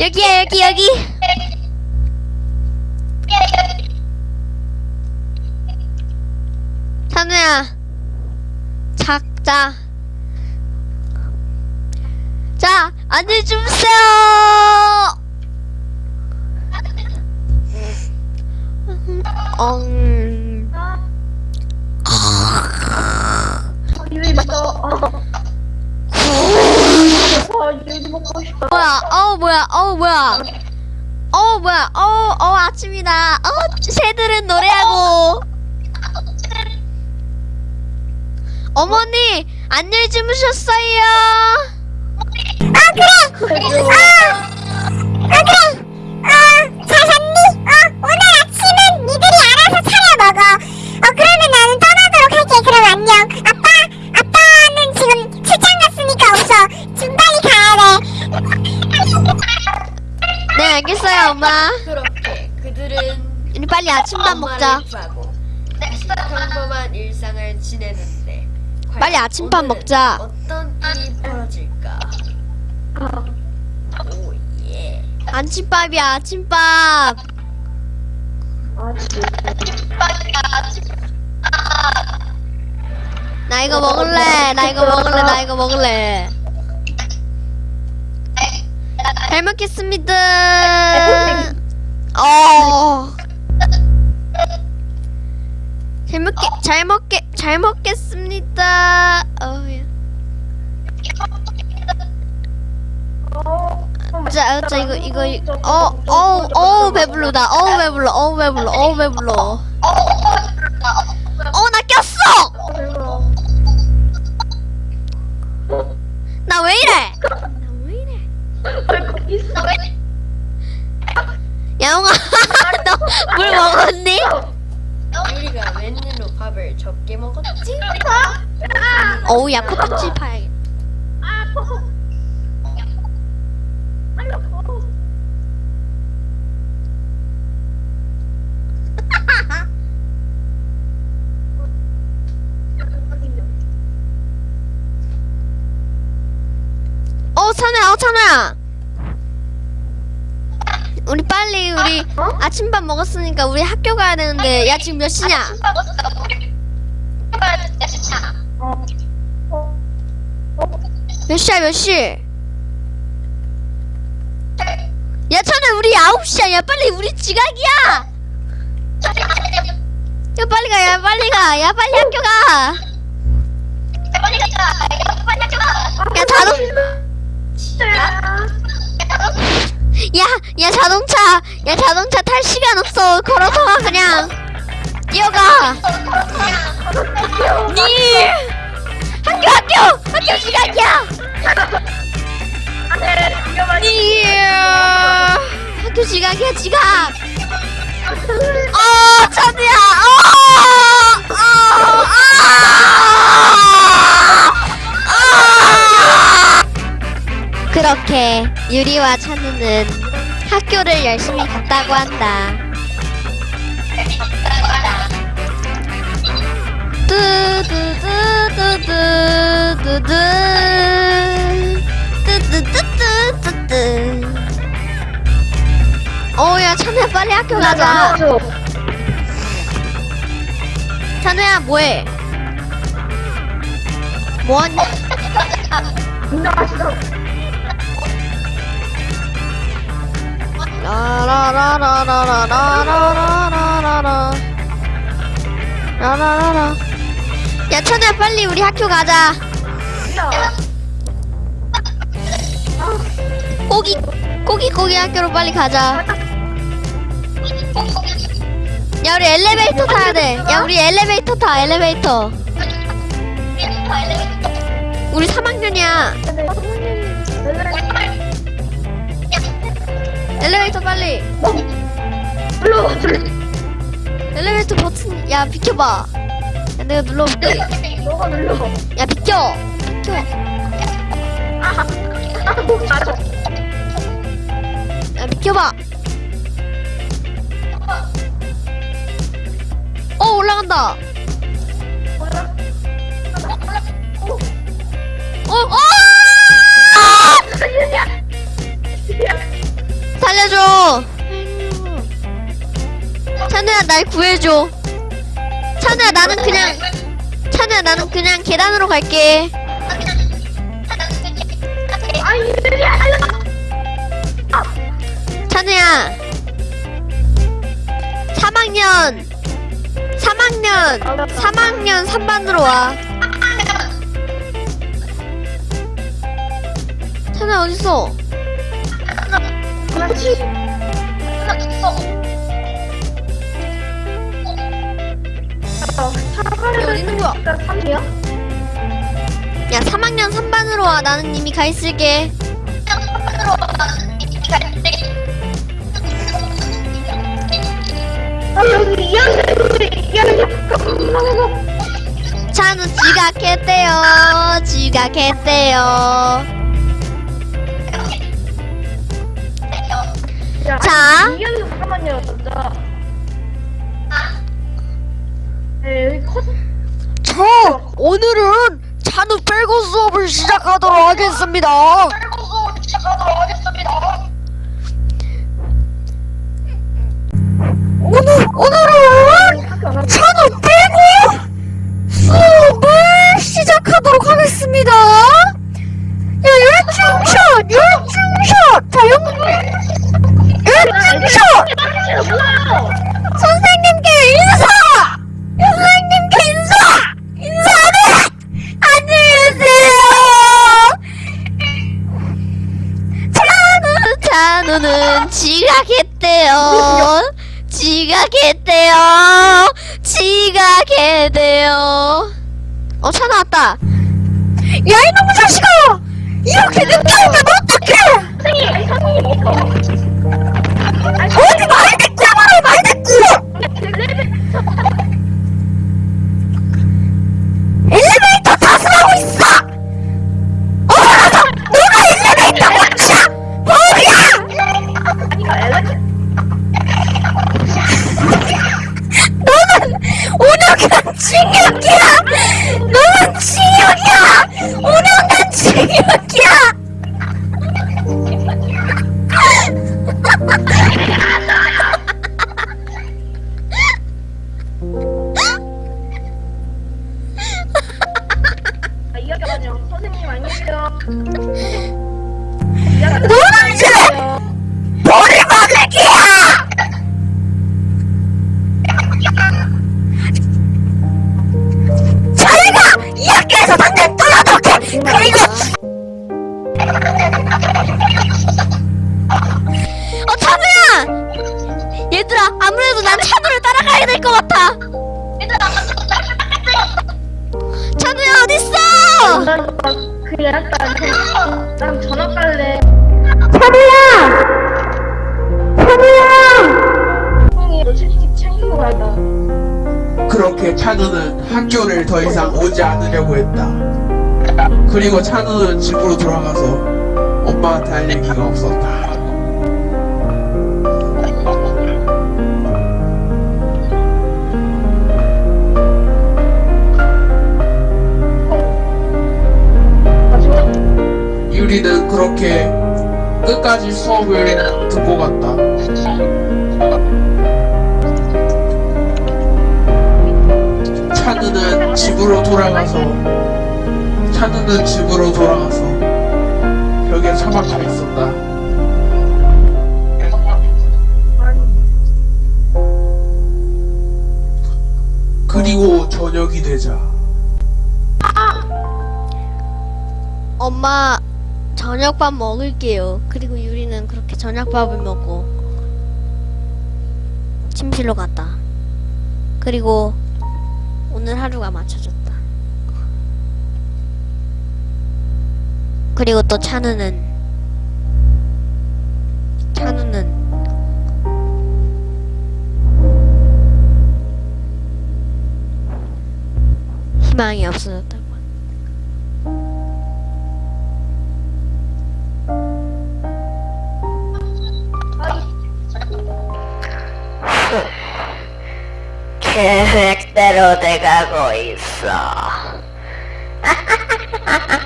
여기야 여기 여기. 찬우야 작자. 자 앉아주세요. 엉 먹고 싶어. 뭐야? 어우 뭐야? 어우 뭐야? 어우 뭐야? 어우 어우 아침이다. 어 새들은 노래하고. 어머니 안녕히 주무셨어요. 아 그래 아, 아 빨리 아침밥 먹자. 평범한 일상을 지내는데 빨리 아침밥 먹자. 어떤 일이 벌어질까? 오예. 아침밥이야, 아침밥. 아, 나 이거 먹을래. 나 이거 먹을래. 나 이거 먹을래. 잘 먹겠습니다. 잘 먹게 잘 먹겠습니다. 어야. 자, 자 이거 이거 이- 어, 어, 어 배불러다. 어 배불러. 어 배불러. 어 배불러. 어우 야 코딱지 파야겠다. 어 찬우야, 어. 우리 빨리 우리 아침밥 먹었으니까 우리 학교 가야 되는데 야 지금 몇 시냐? 몇 시야 몇 시? 야 찬우야 우리 9시야 야 빨리 우리 지각이야 야 빨리 가 야 빨리 가야 빨리 학교 가야 자동 야, 야 자동차, 야 자동차 탈 시간 없어. 걸어서 가 그냥. 뛰어가. 니 학교 학교 학교 시간이야. 니 학교 지각이야 지각. 어 찬우야. 어, 어, 아! 아! 그렇게 유리와 찬우는 학교를 열심히 갔다고 한다. 뚜두 두두두두두 뚜두두두두두 어야 찬우야 빨리 학교 가자. 찬우야 뭐해? 뭐하니? 라라라라라라라라라라 라라라라 야 천우야 빨리 우리 학교 가자. 고기 고기 고기 학교로 빨리 가자. 야 우리 엘리베이터 타야 돼야 우리 엘리베이터 타 엘리베이터. 우리 3학년이야. 엘리베이터 빨리. 엘리베이터 버튼 야 비켜봐. 야, 내가 눌러볼게 너가 눌러 야 비켜 비켜 아목 아, 아, 야 비켜봐 어 올라간다 어, 어! 살려줘! 찬우야, 날 구해줘. 찬우야 나는 그냥 찬우야 나는 그냥 계단으로 갈게. 찬우야 3학년 3학년 3학년 3반으로 와. 찬우야 어딨어 그렇지 여기 어디 있는 거야? 3이야? 야 3학년 3반으로 와 나는 이미 가 있을게 아 여기 2학년 2학년 잠깐만 찬우 지각했대요 지각했대요 야, 자. 이현이 잠깐만요, 진짜. 네, 여기. 저 오늘은 찬우 빼고 수업을 시작하도록 하겠습니다 오늘 오늘은 학교 안 찬우 빼고 지각했대요. 어, 찬우 왔다. 야, 이놈의 자식아! 이렇게 늦게 오면 어떡해! 선생님, 선생님. 어디 찬우야 어딨어! 그 약간, 그, 난 전학 갈래. 찬우야! 찬우야! 형이 너 채팅 챙기고 갈다. 그렇게 찬우는 학교를 더 이상 오지 않으려고 했다. 그리고 찬우는 집으로 돌아가서 엄마한테 할 얘기가 없었다. 유리는 그렇게 끝까지 수업을 듣고 갔다. 찬우는 집으로 돌아가서 찬우는 집으로 돌아가서 벽에 처박혀 있었다. 그리고 저녁이 되자 엄마 저녁밥 먹을게요. 그리고 유리는 그렇게 저녁밥을 먹고 침실로 갔다. 그리고 오늘 하루가 맞춰졌다. 그리고 또 찬우는 찬우는 희망이 없어졌다 Efectero de cagoiza.